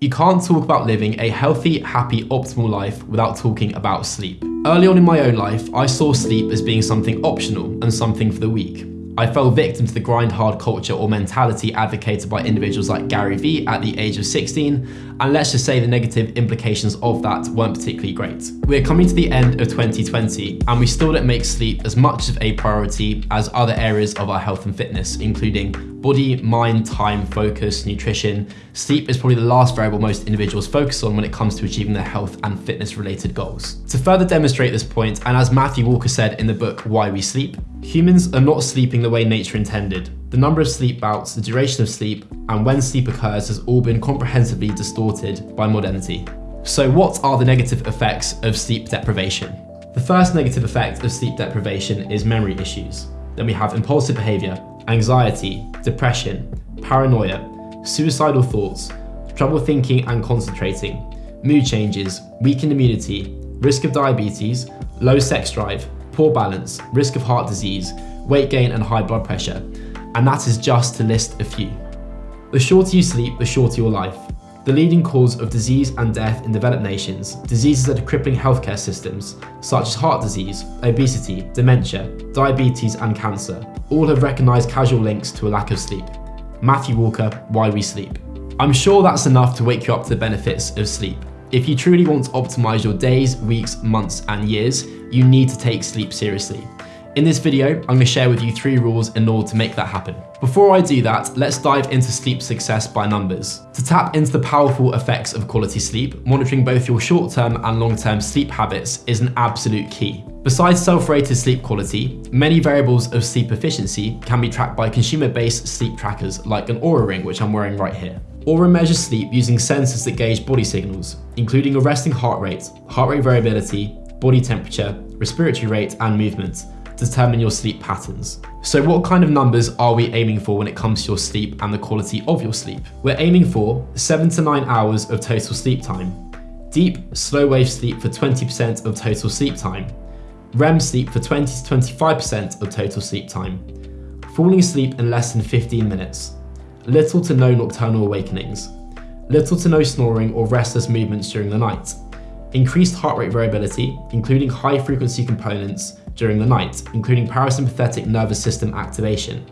You can't talk about living a healthy, happy, optimal life without talking about sleep. Early on in my own life, I saw sleep as being something optional and something for the weak. I fell victim to the grind hard culture or mentality advocated by individuals like Gary Vee at the age of 16, and let's just say the negative implications of that weren't particularly great. We're coming to the end of 2020, and we still don't make sleep as much of a priority as other areas of our health and fitness, including body, mind, time, focus, nutrition. Sleep is probably the last variable most individuals focus on when it comes to achieving their health and fitness related goals. To further demonstrate this point, and as Matthew Walker said in the book Why We Sleep, humans are not sleeping the way nature intended. The number of sleep bouts, the duration of sleep, and when sleep occurs has all been comprehensively distorted by modernity. So what are the negative effects of sleep deprivation? The first negative effect of sleep deprivation is memory issues. Then we have impulsive behavior, anxiety, depression, paranoia, suicidal thoughts, trouble thinking and concentrating, mood changes, weakened immunity, risk of diabetes, low sex drive, poor balance, risk of heart disease, weight gain and high blood pressure, and that is just to list a few. The shorter you sleep, the shorter your life. The leading cause of disease and death in developed nations, diseases that are crippling healthcare systems, such as heart disease, obesity, dementia, diabetes, and cancer, all have recognised causal links to a lack of sleep. Matthew Walker, Why We Sleep. I'm sure that's enough to wake you up to the benefits of sleep. If you truly want to optimize your days, weeks, months, and years, you need to take sleep seriously. In this video, I'm going to share with you three rules in order to make that happen. Before I do that, let's dive into sleep success by numbers. To tap into the powerful effects of quality sleep, monitoring both your short-term and long-term sleep habits is an absolute key. Besides self-rated sleep quality, many variables of sleep efficiency can be tracked by consumer-based sleep trackers like an Oura Ring, which I'm wearing right here. Oura measures sleep using sensors that gauge body signals, including your resting heart rate, heart rate variability, body temperature, respiratory rate, and movement, determine your sleep patterns. So what kind of numbers are we aiming for when it comes to your sleep and the quality of your sleep? We're aiming for 7 to 9 hours of total sleep time, deep, slow wave sleep for 20% of total sleep time, REM sleep for 20 to 25% of total sleep time, falling asleep in less than 15 minutes, little to no nocturnal awakenings, little to no snoring or restless movements during the night, increased heart rate variability, including high frequency components during the night, including parasympathetic nervous system activation.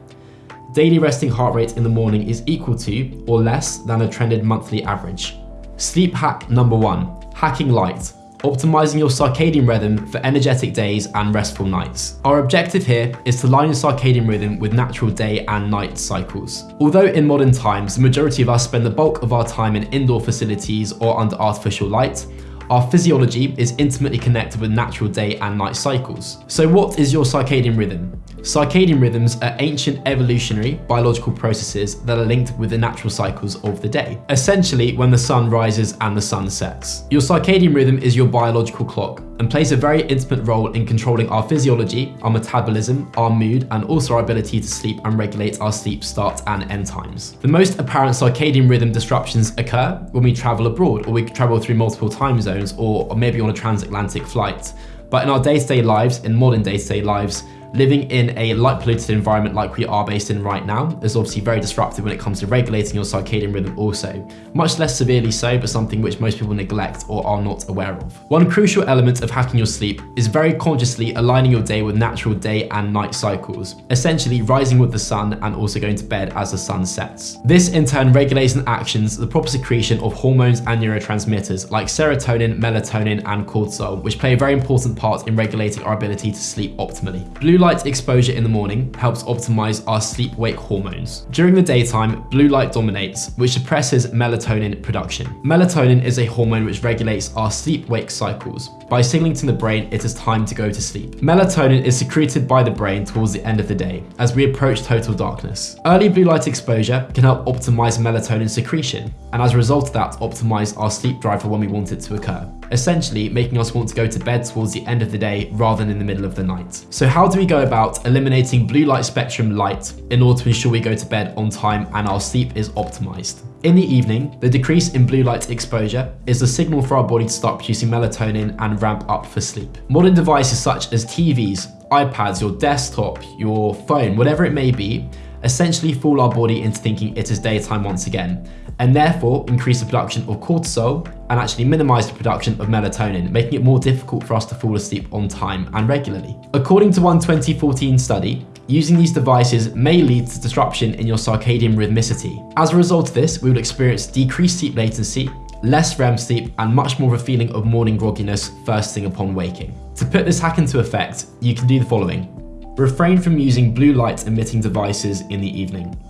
Daily resting heart rate in the morning is equal to or less than a trended monthly average. Sleep hack number one, hacking light optimizing your circadian rhythm for energetic days and restful nights. Our objective here is to line your circadian rhythm with natural day and night cycles. Although in modern times, the majority of us spend the bulk of our time in indoor facilities or under artificial light, our physiology is intimately connected with natural day and night cycles. So what is your circadian rhythm? Circadian rhythms are ancient evolutionary biological processes that are linked with the natural cycles of the day, essentially when the sun rises and the sun sets. Your circadian rhythm is your biological clock and plays a very intimate role in controlling our physiology, our metabolism, our mood, and also our ability to sleep and regulate our sleep start and end times. The most apparent circadian rhythm disruptions occur when we travel abroad or we travel through multiple time zones or maybe on a transatlantic flight. But in our day-to-day -day lives, in modern day-to-day -day lives, living in a light polluted environment like we are based in right now is obviously very disruptive when it comes to regulating your circadian rhythm also. Much less severely so, but something which most people neglect or are not aware of. One crucial element of hacking your sleep is very consciously aligning your day with natural day and night cycles, essentially rising with the sun and also going to bed as the sun sets. This in turn regulates and actions the proper secretion of hormones and neurotransmitters like serotonin, melatonin, and cortisol, which play a very important part in regulating our ability to sleep optimally. Blue Blue light exposure in the morning helps optimize our sleep-wake hormones. During the daytime, blue light dominates, which suppresses melatonin production. Melatonin is a hormone which regulates our sleep-wake cycles. By signaling to the brain it is time to go to sleep. Melatonin is secreted by the brain towards the end of the day, as we approach total darkness. Early blue light exposure can help optimize melatonin secretion, and as a result of that, optimize our sleep drive for when we want it to occur essentially making us want to go to bed towards the end of the day rather than in the middle of the night. So how do we go about eliminating blue light spectrum light in order to ensure we go to bed on time and our sleep is optimized? In the evening, the decrease in blue light exposure is the signal for our body to start producing melatonin and ramp up for sleep. Modern devices such as TVs, iPads, your desktop, your phone, whatever it may be, essentially fool our body into thinking it is daytime once again, and therefore increase the production of cortisol and actually minimize the production of melatonin, making it more difficult for us to fall asleep on time and regularly. According to one 2014 study, using these devices may lead to disruption in your circadian rhythmicity. As a result of this, we will experience decreased sleep latency, less REM sleep, and much more of a feeling of morning grogginess first thing upon waking. To put this hack into effect, you can do the following. Refrain from using blue light emitting devices in the evening.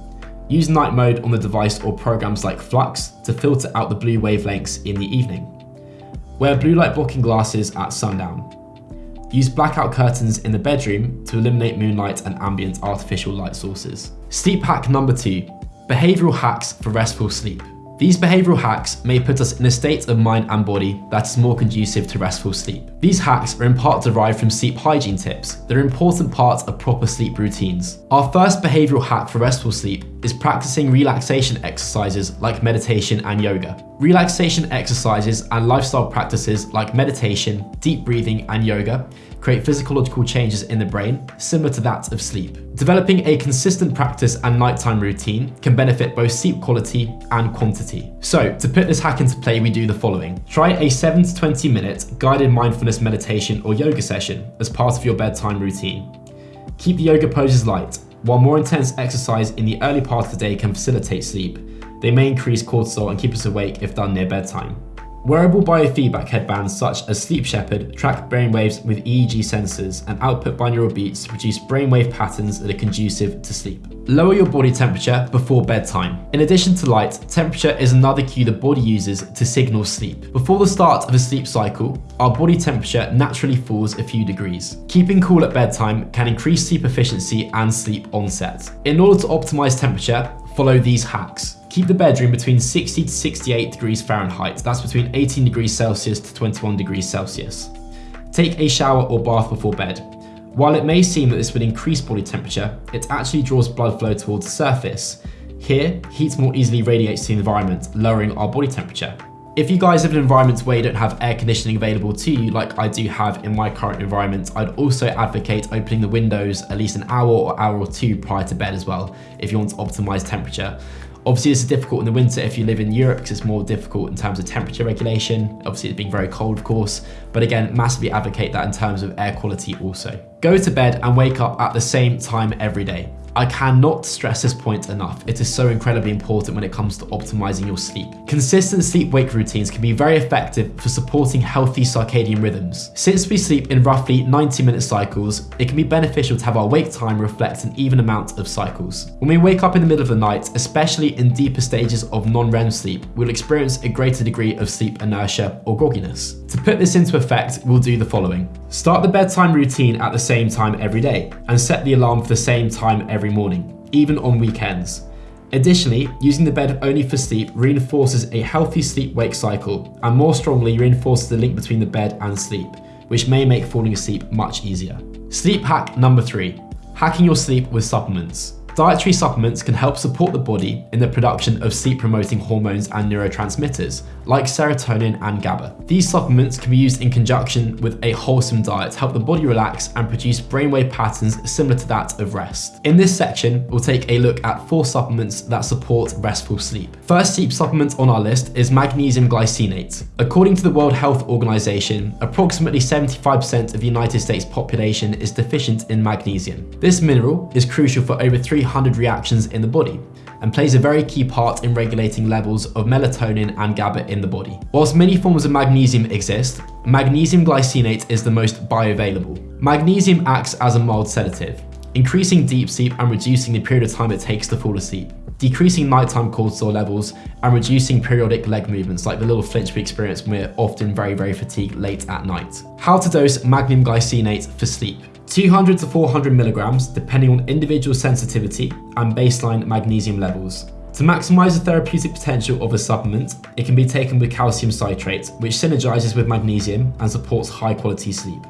Use night mode on the device or programs like f.lux to filter out the blue wavelengths in the evening. Wear blue light blocking glasses at sundown. Use blackout curtains in the bedroom to eliminate moonlight and ambient artificial light sources. Sleep hack number two, behavioral hacks for restful sleep. These behavioral hacks may put us in a state of mind and body that is more conducive to restful sleep. These hacks are in part derived from sleep hygiene tips that are important parts of proper sleep routines. Our first behavioral hack for restful sleep is practicing relaxation exercises like meditation and yoga. Relaxation exercises and lifestyle practices like meditation, deep breathing, and yoga create physiological changes in the brain similar to that of sleep. Developing a consistent practice and nighttime routine can benefit both sleep quality and quantity. So to put this hack into play, we do the following. Try a 7 to 20 minute guided mindfulness meditation or yoga session as part of your bedtime routine. Keep the yoga poses light. While more intense exercise in the early part of the day can facilitate sleep, they may increase cortisol and keep us awake if done near bedtime. Wearable biofeedback headbands such as Sleep Shepherd track brainwaves with EEG sensors and output binaural beats to produce brainwave patterns that are conducive to sleep. Lower your body temperature before bedtime. In addition to light, temperature is another cue the body uses to signal sleep. Before the start of a sleep cycle, our body temperature naturally falls a few degrees. Keeping cool at bedtime can increase sleep efficiency and sleep onset. In order to optimize temperature, follow these hacks. Keep the bedroom between 60 to 68 degrees Fahrenheit, that's between 18 degrees Celsius to 21 degrees Celsius. Take a shower or bath before bed. While it may seem that this would increase body temperature, it actually draws blood flow towards the surface. Here, heat more easily radiates to the environment, lowering our body temperature. If you guys live in environments where you don't have air conditioning available to you, like I do have in my current environment, I'd also advocate opening the windows at least an hour or hour or two prior to bed as well, if you want to optimize temperature. Obviously, this is difficult in the winter if you live in Europe because it's more difficult in terms of temperature regulation. Obviously, it's being very cold, of course, but again, massively advocate that in terms of air quality also. Go to bed and wake up at the same time every day. I cannot stress this point enough. It is so incredibly important when it comes to optimizing your sleep. Consistent sleep-wake routines can be very effective for supporting healthy circadian rhythms. Since we sleep in roughly 90 minute cycles, it can be beneficial to have our wake time reflect an even amount of cycles. When we wake up in the middle of the night, especially in deeper stages of non-REM sleep, we'll experience a greater degree of sleep inertia or grogginess. To put this into effect, we'll do the following. Start the bedtime routine at the same time every day, and set the alarm for the same time every morning, even on weekends. Additionally, using the bed only for sleep reinforces a healthy sleep-wake cycle, and more strongly reinforces the link between the bed and sleep, which may make falling asleep much easier. Sleep hack number three, hacking your sleep with supplements. Dietary supplements can help support the body in the production of sleep-promoting hormones and neurotransmitters, like serotonin and GABA. These supplements can be used in conjunction with a wholesome diet to help the body relax and produce brainwave patterns similar to that of rest. In this section, we'll take a look at four supplements that support restful sleep. First sleep supplement on our list is magnesium glycinate. According to the World Health Organization, approximately 75% of the United States population is deficient in magnesium. This mineral is crucial for over 300 reactions in the body, and plays a very key part in regulating levels of melatonin and GABA in the body. Whilst many forms of magnesium exist, magnesium glycinate is the most bioavailable. Magnesium acts as a mild sedative, increasing deep sleep and reducing the period of time it takes to fall asleep, decreasing nighttime cortisol levels and reducing periodic leg movements like the little flinch we experience when we're often very, very fatigued late at night. How to dose magnesium glycinate for sleep. 200 to 400 milligrams depending on individual sensitivity and baseline magnesium levels. To maximize the therapeutic potential of a supplement, it can be taken with calcium citrate, which synergizes with magnesium and supports high quality sleep.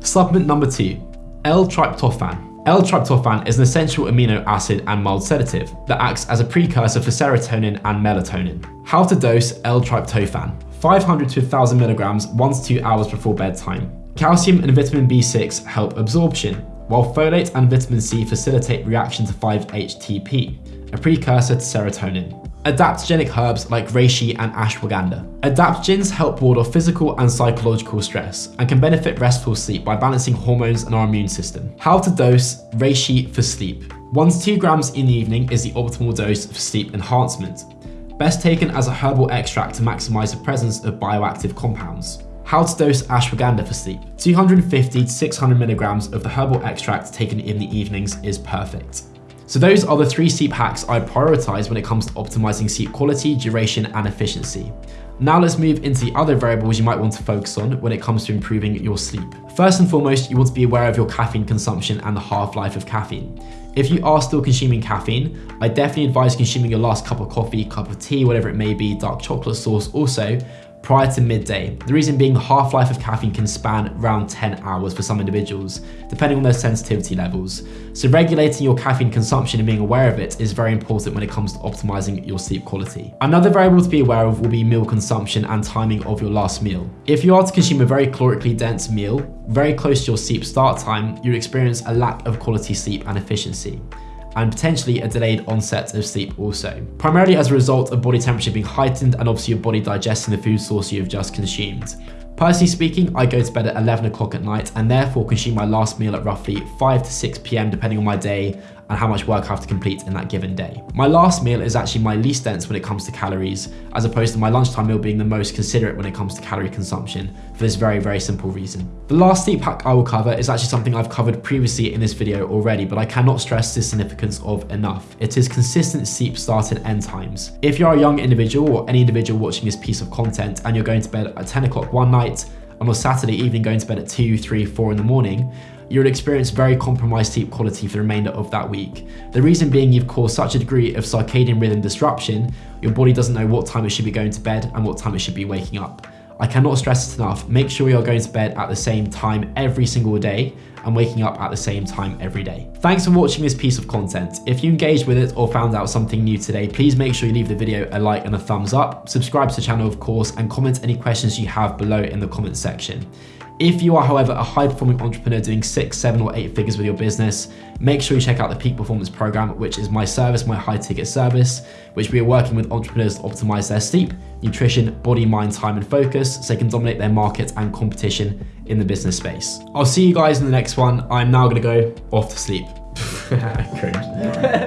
Supplement number two, L-tryptophan. L-tryptophan is an essential amino acid and mild sedative that acts as a precursor for serotonin and melatonin. How to dose L-tryptophan. 500 to 1000 milligrams once 2 hours before bedtime. Calcium and vitamin B6 help absorption. while folate and vitamin C facilitate reaction to 5-HTP, a precursor to serotonin. Adaptogenic herbs like reishi and ashwagandha. Adaptogens help ward off physical and psychological stress and can benefit restful sleep by balancing hormones and our immune system. How to dose reishi for sleep. 1 to 2 grams in the evening is the optimal dose for sleep enhancement. Best taken as a herbal extract to maximize the presence of bioactive compounds. How to dose ashwagandha for sleep. 250 to 600 milligrams of the herbal extract taken in the evenings is perfect. So those are the three sleep hacks I prioritize when it comes to optimizing sleep quality, duration, and efficiency. Now let's move into the other variables you might want to focus on when it comes to improving your sleep. First and foremost, you want to be aware of your caffeine consumption and the half-life of caffeine. If you are still consuming caffeine, I definitely advise consuming your last cup of coffee, cup of tea, whatever it may be, dark chocolate sauce also, prior to midday. The reason being the half-life of caffeine can span around 10 hours for some individuals, depending on their sensitivity levels. So regulating your caffeine consumption and being aware of it is very important when it comes to optimizing your sleep quality. Another variable to be aware of will be meal consumption and timing of your last meal. If you are to consume a very calorically dense meal, very close to your sleep start time, you'll experience a lack of quality sleep and efficiency and potentially a delayed onset of sleep also. Primarily as a result of body temperature being heightened and obviously your body digesting the food source you have just consumed. Personally speaking, I go to bed at 11 o'clock at night and therefore consume my last meal at roughly 5 to 6 p.m. depending on my day and how much work I have to complete in that given day. My last meal is actually my least dense when it comes to calories, as opposed to my lunchtime meal being the most considerate when it comes to calorie consumption, for this very, very simple reason. The last sleep hack I will cover is actually something I've covered previously in this video already, but I cannot stress the significance of enough. It is consistent sleep start and end times. If you're a young individual or any individual watching this piece of content and you're going to bed at 10 o'clock one night, on a Saturday evening going to bed at 2, 3, 4 in the morning, you'll experience very compromised sleep quality for the remainder of that week. The reason being you've caused such a degree of circadian rhythm disruption, your body doesn't know what time it should be going to bed and what time it should be waking up. I cannot stress it enough, make sure you're going to bed at the same time every single day and waking up at the same time every day. Thanks for watching this piece of content. If you engaged with it or found out something new today, please make sure you leave the video a like and a thumbs up, subscribe to the channel of course, and comment any questions you have below in the comment section. If you are, however, a high performing entrepreneur doing six, seven, or eight figures with your business, make sure you check out the Peak Performance Program, which is my service, my high ticket service, which we are working with entrepreneurs to optimize their sleep, nutrition, body, mind, time, and focus so they can dominate their market and competition in the business space. I'll see you guys in the next one. I'm now going to go off to sleep.